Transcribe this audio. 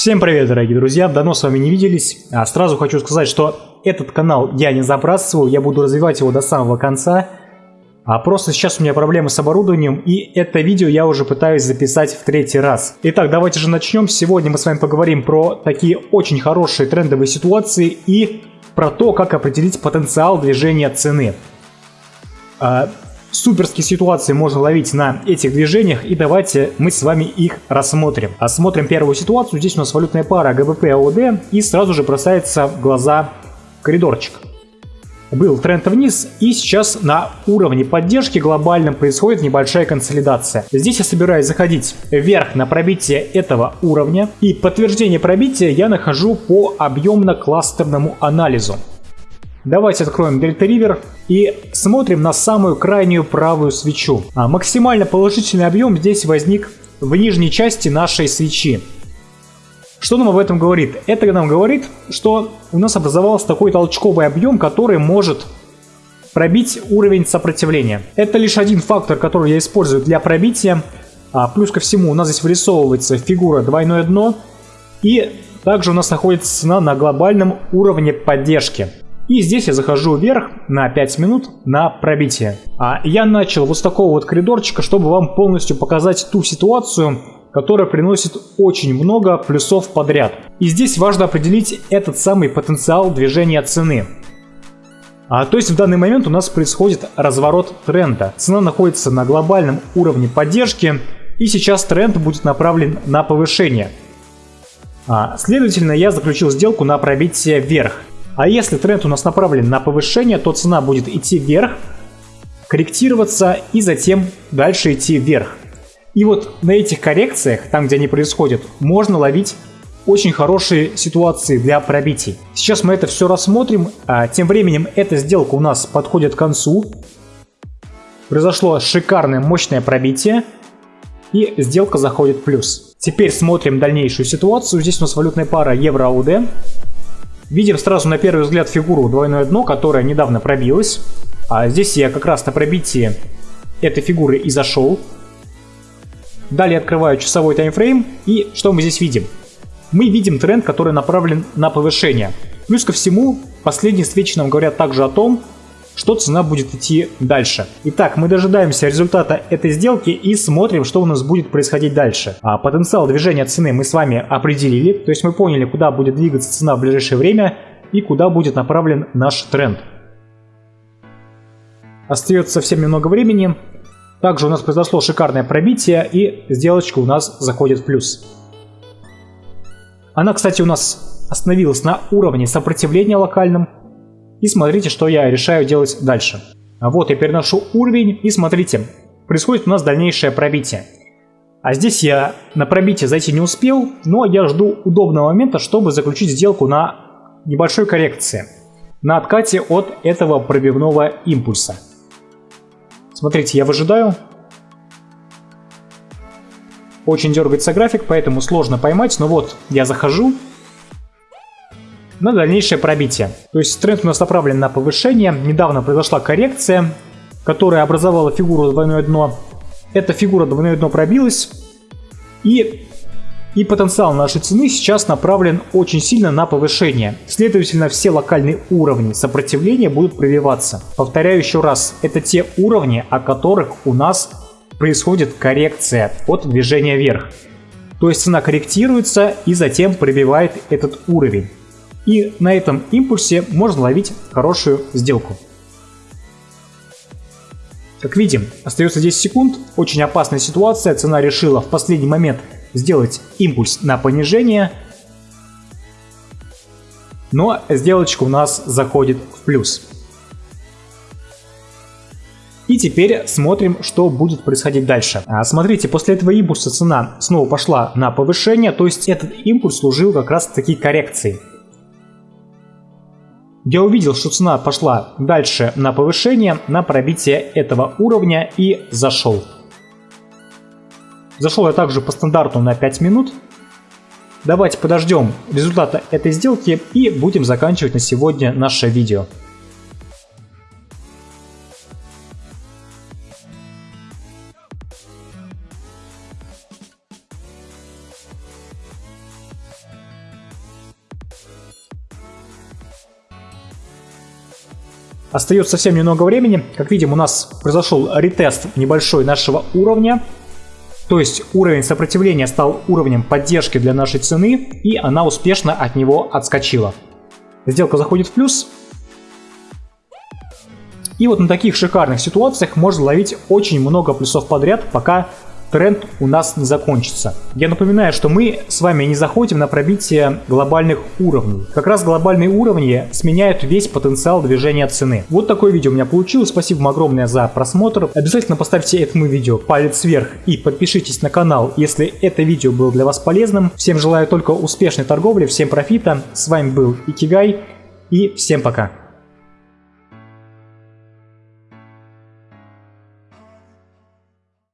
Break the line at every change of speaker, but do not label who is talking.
Всем привет, дорогие друзья! Давно с вами не виделись. А сразу хочу сказать, что этот канал я не забрасываю, я буду развивать его до самого конца. А просто сейчас у меня проблемы с оборудованием, и это видео я уже пытаюсь записать в третий раз. Итак, давайте же начнем. Сегодня мы с вами поговорим про такие очень хорошие трендовые ситуации и про то, как определить потенциал движения цены. Суперские ситуации можно ловить на этих движениях, и давайте мы с вами их рассмотрим. Осмотрим первую ситуацию. Здесь у нас валютная пара ГБП АОД, и сразу же бросается в глаза коридорчик. Был тренд вниз, и сейчас на уровне поддержки глобальном происходит небольшая консолидация. Здесь я собираюсь заходить вверх на пробитие этого уровня, и подтверждение пробития я нахожу по объемно-кластерному анализу. Давайте откроем Delta River и смотрим на самую крайнюю правую свечу. А максимально положительный объем здесь возник в нижней части нашей свечи. Что нам об этом говорит? Это нам говорит, что у нас образовался такой толчковый объем, который может пробить уровень сопротивления. Это лишь один фактор, который я использую для пробития. А, плюс ко всему у нас здесь вырисовывается фигура двойное дно. И также у нас находится цена на глобальном уровне поддержки. И здесь я захожу вверх на 5 минут на пробитие. А я начал вот с такого вот коридорчика, чтобы вам полностью показать ту ситуацию, которая приносит очень много плюсов подряд. И здесь важно определить этот самый потенциал движения цены. А, то есть в данный момент у нас происходит разворот тренда. Цена находится на глобальном уровне поддержки, и сейчас тренд будет направлен на повышение. А, следовательно, я заключил сделку на пробитие вверх. А если тренд у нас направлен на повышение, то цена будет идти вверх, корректироваться и затем дальше идти вверх. И вот на этих коррекциях, там где они происходят, можно ловить очень хорошие ситуации для пробитий. Сейчас мы это все рассмотрим. А тем временем эта сделка у нас подходит к концу. Произошло шикарное мощное пробитие. И сделка заходит в плюс. Теперь смотрим дальнейшую ситуацию. Здесь у нас валютная пара евро-АУД. Видим сразу на первый взгляд фигуру двойное дно, которая недавно пробилась. А здесь я как раз на пробитии этой фигуры и зашел. Далее открываю часовой таймфрейм и что мы здесь видим? Мы видим тренд, который направлен на повышение. Плюс ко всему, последние свечи нам говорят также о том, что цена будет идти дальше. Итак, мы дожидаемся результата этой сделки и смотрим, что у нас будет происходить дальше. А потенциал движения цены мы с вами определили, то есть мы поняли, куда будет двигаться цена в ближайшее время и куда будет направлен наш тренд. Остается совсем немного времени. Также у нас произошло шикарное пробитие и сделочка у нас заходит в плюс. Она, кстати, у нас остановилась на уровне сопротивления локальном, и смотрите, что я решаю делать дальше. А вот я переношу уровень и смотрите, происходит у нас дальнейшее пробитие. А здесь я на пробитие зайти не успел, но я жду удобного момента, чтобы заключить сделку на небольшой коррекции. На откате от этого пробивного импульса. Смотрите, я выжидаю. Очень дергается график, поэтому сложно поймать, но вот я захожу, на дальнейшее пробитие. То есть тренд у нас направлен на повышение. Недавно произошла коррекция, которая образовала фигуру двойное дно. Эта фигура двойное дно пробилась. И, и потенциал нашей цены сейчас направлен очень сильно на повышение. Следовательно, все локальные уровни сопротивления будут пробиваться. Повторяю еще раз, это те уровни, о которых у нас происходит коррекция от движения вверх. То есть цена корректируется и затем пробивает этот уровень. И на этом импульсе можно ловить хорошую сделку. Как видим, остается 10 секунд, очень опасная ситуация, цена решила в последний момент сделать импульс на понижение, но сделочка у нас заходит в плюс. И теперь смотрим, что будет происходить дальше. А, смотрите, после этого импульса цена снова пошла на повышение, то есть этот импульс служил как раз таки коррекцией. Я увидел, что цена пошла дальше на повышение, на пробитие этого уровня и зашел. Зашел я также по стандарту на 5 минут. Давайте подождем результата этой сделки и будем заканчивать на сегодня наше видео. Остается совсем немного времени. Как видим, у нас произошел ретест небольшой нашего уровня. То есть уровень сопротивления стал уровнем поддержки для нашей цены, и она успешно от него отскочила. Сделка заходит в плюс. И вот на таких шикарных ситуациях можно ловить очень много плюсов подряд, пока тренд у нас не закончится. Я напоминаю, что мы с вами не заходим на пробитие глобальных уровней. Как раз глобальные уровни сменяют весь потенциал движения цены. Вот такое видео у меня получилось. Спасибо вам огромное за просмотр. Обязательно поставьте этому видео палец вверх и подпишитесь на канал, если это видео было для вас полезным. Всем желаю только успешной торговли, всем профита. С вами был Икигай и всем пока.